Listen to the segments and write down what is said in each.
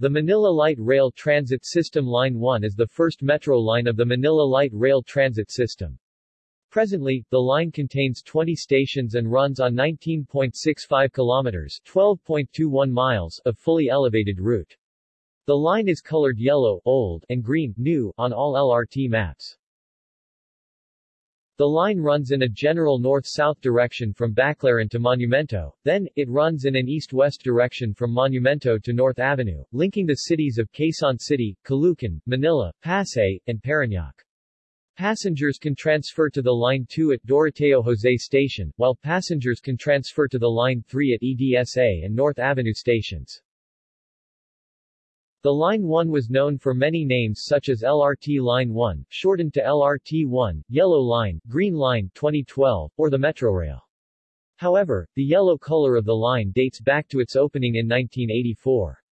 The Manila Light Rail Transit System Line 1 is the first metro line of the Manila Light Rail Transit System. Presently, the line contains 20 stations and runs on 19.65 kilometers 12.21 miles of fully elevated route. The line is colored yellow old and green new on all LRT maps. The line runs in a general north-south direction from Baclaran to Monumento, then, it runs in an east-west direction from Monumento to North Avenue, linking the cities of Quezon City, Caloocan, Manila, Pasay, and Parañaque. Passengers can transfer to the Line 2 at Doroteo Jose Station, while passengers can transfer to the Line 3 at EDSA and North Avenue stations. The Line 1 was known for many names such as LRT Line 1, shortened to LRT-1, Yellow Line, Green Line 2012, or the Metrorail. However, the yellow color of the line dates back to its opening in 1984.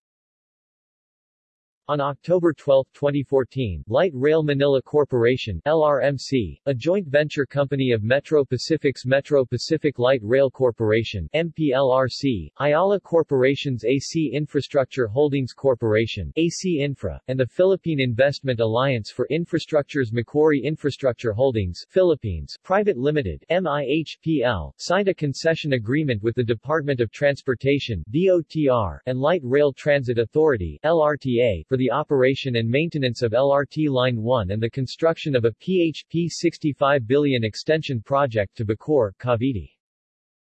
On October 12, 2014, Light Rail Manila Corporation LRMC, a joint venture company of Metro Pacific's Metro Pacific Light Rail Corporation MPLRC, Ayala Corporation's AC Infrastructure Holdings Corporation AC Infra, and the Philippine Investment Alliance for Infrastructure's Macquarie Infrastructure Holdings Philippines Private Limited MIHPL, signed a concession agreement with the Department of Transportation DOTR, and Light Rail Transit Authority LRTA for the operation and maintenance of LRT Line 1 and the construction of a PHP 65 billion extension project to Bacoor, Cavite.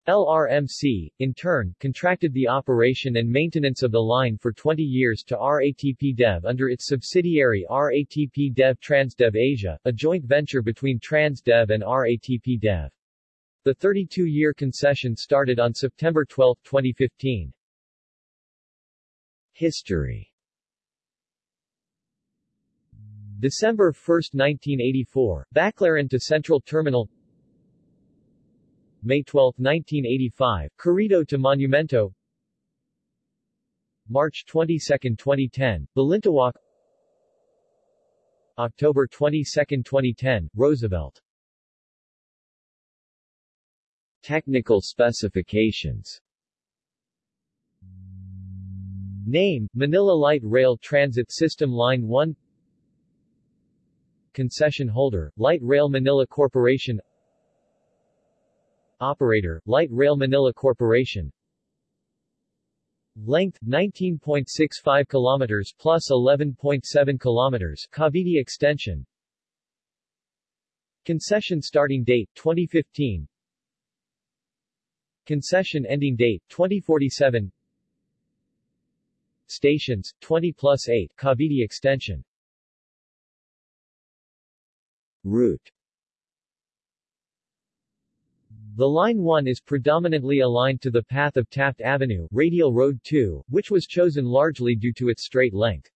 LRMC, in turn, contracted the operation and maintenance of the line for 20 years to RATP Dev under its subsidiary RATP Dev Transdev Asia, a joint venture between Transdev and RATP Dev. The 32-year concession started on September 12, 2015. History December 1, 1984, Baclaran to Central Terminal. May 12, 1985, Quirito to Monumento. March 22, 2010, Balintawak. October 22, 2010, Roosevelt. Technical specifications. Name, Manila Light Rail Transit System Line 1 Concession holder, Light Rail Manila Corporation. Operator, Light Rail Manila Corporation. Length, 19.65 km plus 11.7 km Cavite Extension. Concession starting date, 2015 Concession ending date, 2047 Stations, 20 plus 8 Cavite Extension Route The Line 1 is predominantly aligned to the path of Taft Avenue, Radial Road 2, which was chosen largely due to its straight length.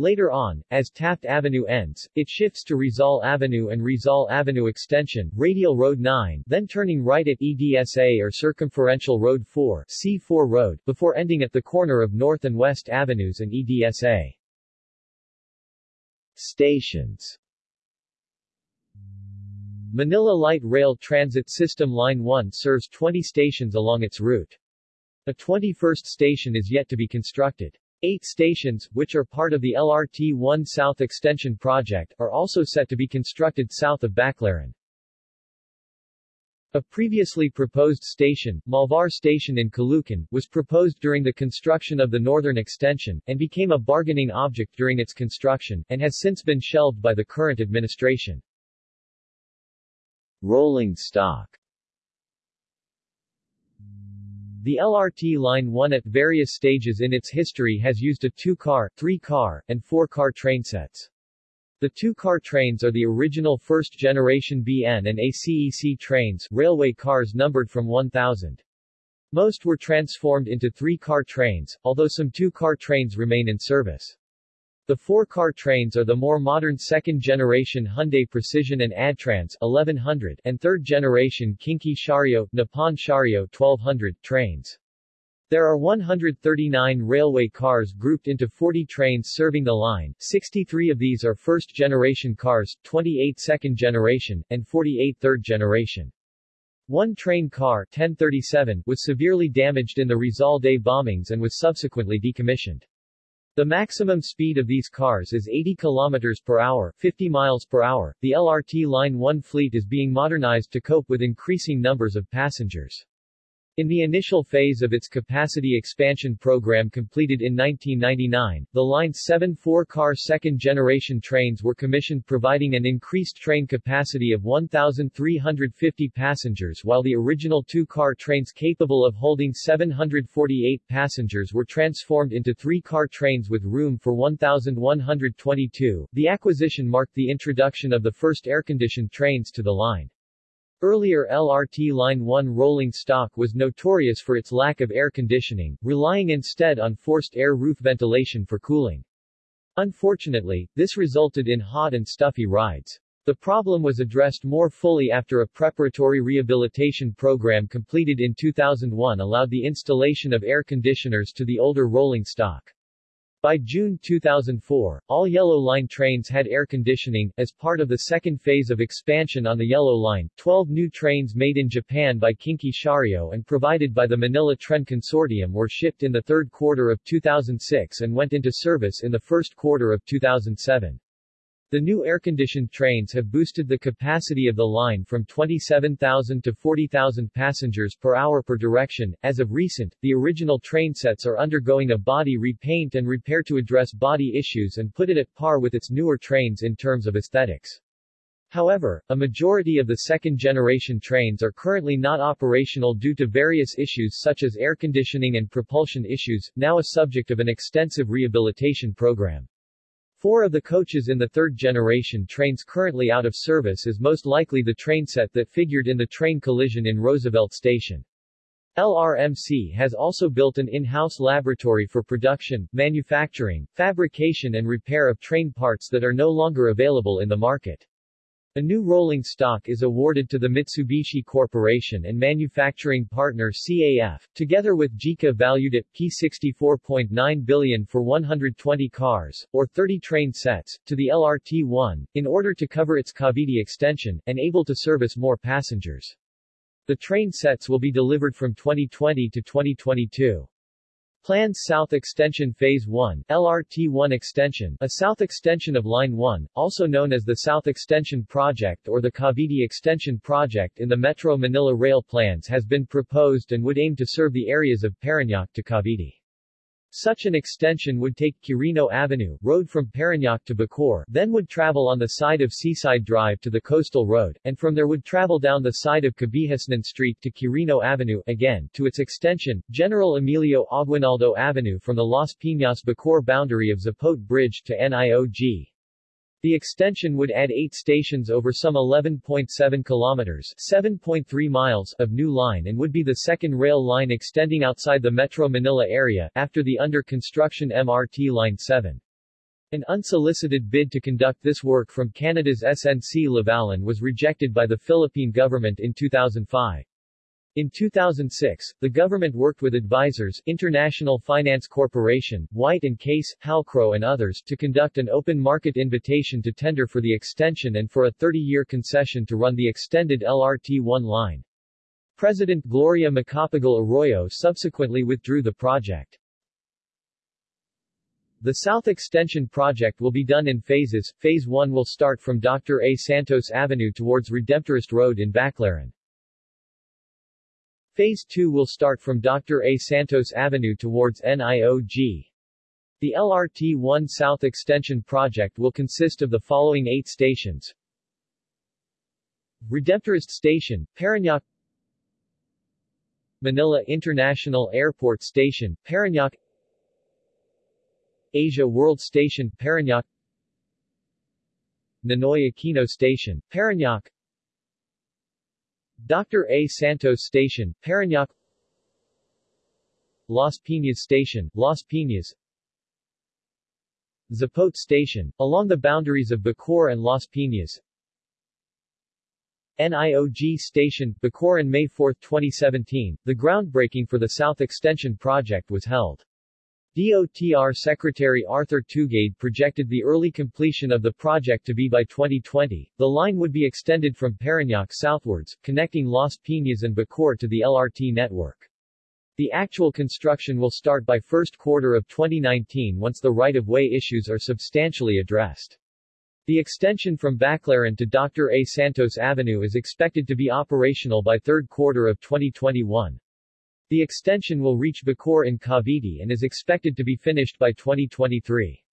Later on, as Taft Avenue ends, it shifts to Rizal Avenue and Rizal Avenue Extension, Radial Road 9, then turning right at EDSA or Circumferential Road 4, C4 Road, before ending at the corner of North and West Avenues and EDSA. Stations Manila Light Rail Transit System Line 1 serves 20 stations along its route. A 21st station is yet to be constructed. Eight stations, which are part of the LRT 1 South Extension project, are also set to be constructed south of Baclaran. A previously proposed station, Malvar Station in Caloocan, was proposed during the construction of the northern extension, and became a bargaining object during its construction, and has since been shelved by the current administration. Rolling stock The LRT Line 1 at various stages in its history has used a two-car, three-car, and four-car train sets. The two-car trains are the original first-generation BN and ACEC trains, railway cars numbered from 1000. Most were transformed into three-car trains, although some two-car trains remain in service. The four-car trains are the more modern second-generation Hyundai Precision and Adtranz 1100 and third-generation Kinki Sharyo, Nippon Sharyo 1200 trains. There are 139 railway cars grouped into 40 trains serving the line, 63 of these are first-generation cars, 28 second-generation, and 48 third-generation. One train car 1037 was severely damaged in the Rizal Day bombings and was subsequently decommissioned. The maximum speed of these cars is 80 km per hour, 50 miles per hour. The LRT Line 1 fleet is being modernized to cope with increasing numbers of passengers. In the initial phase of its capacity expansion program completed in 1999, the line's seven four-car second-generation trains were commissioned providing an increased train capacity of 1,350 passengers while the original two-car trains capable of holding 748 passengers were transformed into three-car trains with room for 1,122. The acquisition marked the introduction of the first air-conditioned trains to the line. Earlier LRT Line 1 rolling stock was notorious for its lack of air conditioning, relying instead on forced air roof ventilation for cooling. Unfortunately, this resulted in hot and stuffy rides. The problem was addressed more fully after a preparatory rehabilitation program completed in 2001 allowed the installation of air conditioners to the older rolling stock. By June 2004, all Yellow Line trains had air conditioning. As part of the second phase of expansion on the Yellow Line, 12 new trains made in Japan by Kinki Sharyo and provided by the Manila Tren Consortium were shipped in the third quarter of 2006 and went into service in the first quarter of 2007. The new air-conditioned trains have boosted the capacity of the line from 27,000 to 40,000 passengers per hour per direction. As of recent, the original train sets are undergoing a body repaint and repair to address body issues and put it at par with its newer trains in terms of aesthetics. However, a majority of the second-generation trains are currently not operational due to various issues such as air conditioning and propulsion issues, now a subject of an extensive rehabilitation program. Four of the coaches in the third-generation trains currently out of service is most likely the train set that figured in the train collision in Roosevelt Station. LRMC has also built an in-house laboratory for production, manufacturing, fabrication and repair of train parts that are no longer available in the market. A new rolling stock is awarded to the Mitsubishi Corporation and manufacturing partner CAF, together with JICA valued at P64.9 billion for 120 cars, or 30 train sets, to the LRT-1, in order to cover its Cavite extension, and able to service more passengers. The train sets will be delivered from 2020 to 2022. Planned South Extension Phase 1, LRT-1 Extension, a south extension of Line 1, also known as the South Extension Project or the Cavite Extension Project in the Metro Manila Rail plans has been proposed and would aim to serve the areas of Parañaque to Cavite. Such an extension would take Quirino Avenue, road from Parañaque to Bacoor, then would travel on the side of Seaside Drive to the Coastal Road, and from there would travel down the side of Cabihasnan Street to Quirino Avenue, again, to its extension, General Emilio Aguinaldo Avenue from the Las Piñas Bacoor boundary of Zapote Bridge to NIOG. The extension would add eight stations over some 11.7 kilometers 7.3 miles of new line and would be the second rail line extending outside the Metro Manila area, after the under-construction MRT Line 7. An unsolicited bid to conduct this work from Canada's SNC-Lavalin was rejected by the Philippine government in 2005. In 2006, the government worked with advisors, International Finance Corporation, White & Case, Halcrow and others, to conduct an open market invitation to tender for the extension and for a 30-year concession to run the extended LRT-1 line. President Gloria Macapagal Arroyo subsequently withdrew the project. The South Extension project will be done in phases. Phase 1 will start from Dr. A. Santos Avenue towards Redemptorist Road in Baclaran. Phase 2 will start from Dr. A. Santos Avenue towards NIOG. The LRT-1 South Extension project will consist of the following eight stations. Redemptorist Station, Parañaque Manila International Airport Station, Parañaque Asia World Station, Parañaque Ninoy Aquino Station, Parañaque Dr. A. Santos Station, Parañaque Las Piñas Station, Las Piñas Zapote Station, along the boundaries of Bacoor and Las Piñas NIOG Station, Bacoor on May 4, 2017, the groundbreaking for the South Extension project was held. DOTR Secretary Arthur Tugade projected the early completion of the project to be by 2020. The line would be extended from Parañaque southwards, connecting Las Piñas and Bacoor to the LRT network. The actual construction will start by first quarter of 2019 once the right-of-way issues are substantially addressed. The extension from Baclaran to Dr. A. Santos Avenue is expected to be operational by third quarter of 2021. The extension will reach Bacoor in Cavite and is expected to be finished by 2023.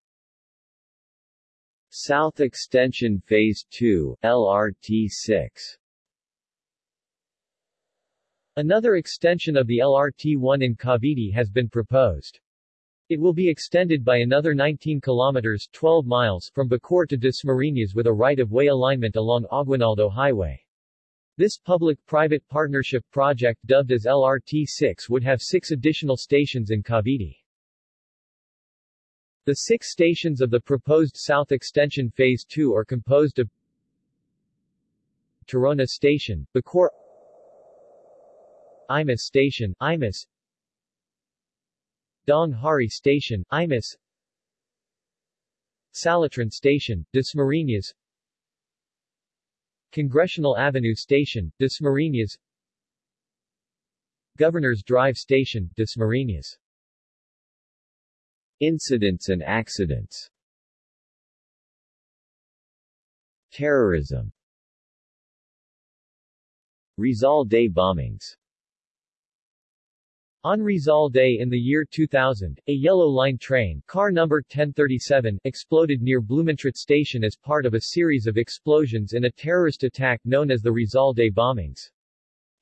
South Extension Phase 2, LRT-6 Another extension of the LRT-1 in Cavite has been proposed. It will be extended by another 19 kilometers 12 miles from Bacoor to Dasmariñas with a right-of-way alignment along Aguinaldo Highway. This public-private partnership project dubbed as LRT-6 would have six additional stations in Cavite. The six stations of the proposed South Extension Phase 2 are composed of Tirona Station, Bacoor Imus Station, Imus Daang Hari Station, Imus Salitran Station, Dasmariñas Congressional Avenue Station, Dasmariñas Governor's Drive Station, Dasmariñas Incidents and accidents. Terrorism. Rizal Day bombings on Rizal Day in the year 2000, a Yellow Line train, car number 1037, exploded near Blumentritt Station as part of a series of explosions in a terrorist attack known as the Rizal Day bombings.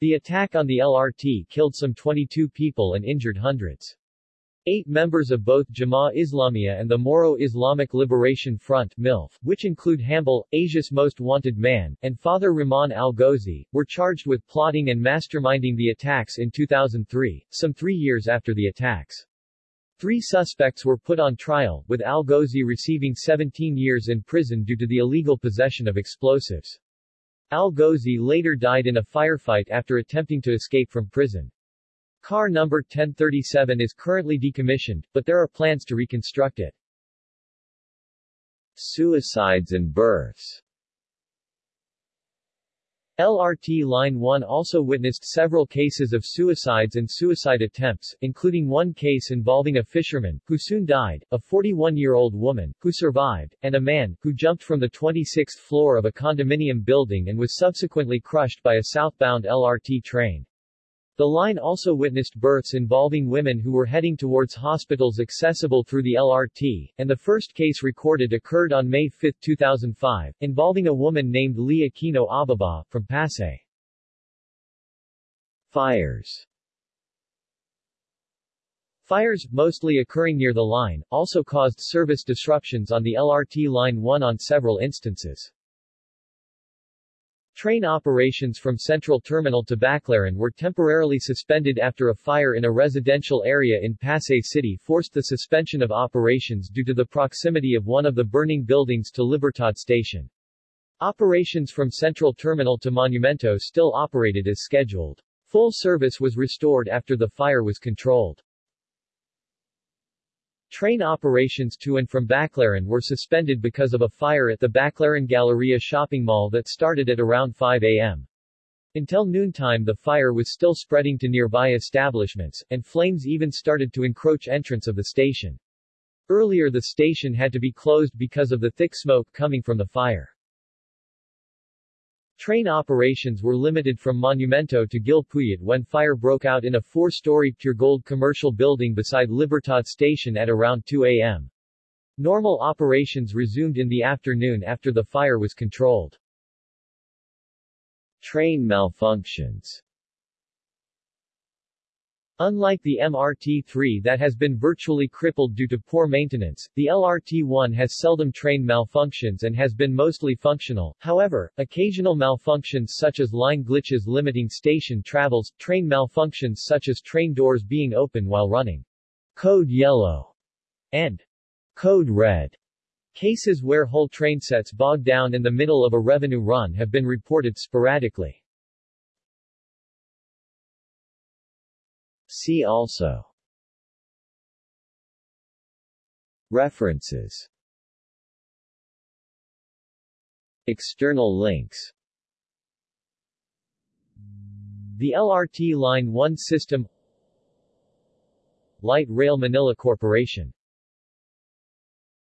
The attack on the LRT killed some 22 people and injured hundreds. Eight members of both Jemaah Islamiyah and the Moro Islamic Liberation Front MILF, which include Hambal, Asia's Most Wanted Man, and Fathur Rahman al-Ghozi, were charged with plotting and masterminding the attacks in 2003, some three years after the attacks. Three suspects were put on trial, with al-Ghozi receiving 17 years in prison due to the illegal possession of explosives. Al-Ghozi later died in a firefight after attempting to escape from prison. Car number 1037 is currently decommissioned, but there are plans to reconstruct it. Suicides and births LRT Line 1 also witnessed several cases of suicides and suicide attempts, including one case involving a fisherman, who soon died, a 41-year-old woman, who survived, and a man, who jumped from the 26th floor of a condominium building and was subsequently crushed by a southbound LRT train. The line also witnessed births involving women who were heading towards hospitals accessible through the LRT, and the first case recorded occurred on May 5, 2005, involving a woman named Lee Aquino Ababa, from Pasay. Fires Fires, mostly occurring near the line, also caused service disruptions on the LRT Line 1 on several instances. Train operations from Central Terminal to Baclaran were temporarily suspended after a fire in a residential area in Pasay City forced the suspension of operations due to the proximity of one of the burning buildings to Libertad Station. Operations from Central Terminal to Monumento still operated as scheduled. Full service was restored after the fire was controlled. Train operations to and from Baclaran were suspended because of a fire at the Baclaran Galleria shopping mall that started at around 5 a.m. Until noontime the fire was still spreading to nearby establishments, and flames even started to encroach entrance of the station. Earlier the station had to be closed because of the thick smoke coming from the fire. Train operations were limited from Monumento to Gil Puyat when fire broke out in a four-story Puregold commercial building beside Libertad Station at around 2 a.m. Normal operations resumed in the afternoon after the fire was controlled. Train malfunctions Unlike the MRT-3 that has been virtually crippled due to poor maintenance, the LRT-1 has seldom train malfunctions and has been mostly functional. However, occasional malfunctions such as line glitches limiting station travels, train malfunctions such as train doors being open while running code yellow and code red cases where whole train sets bog down in the middle of a revenue run have been reported sporadically. See also. References. External links. The LRT Line 1 system. Light Rail Manila Corporation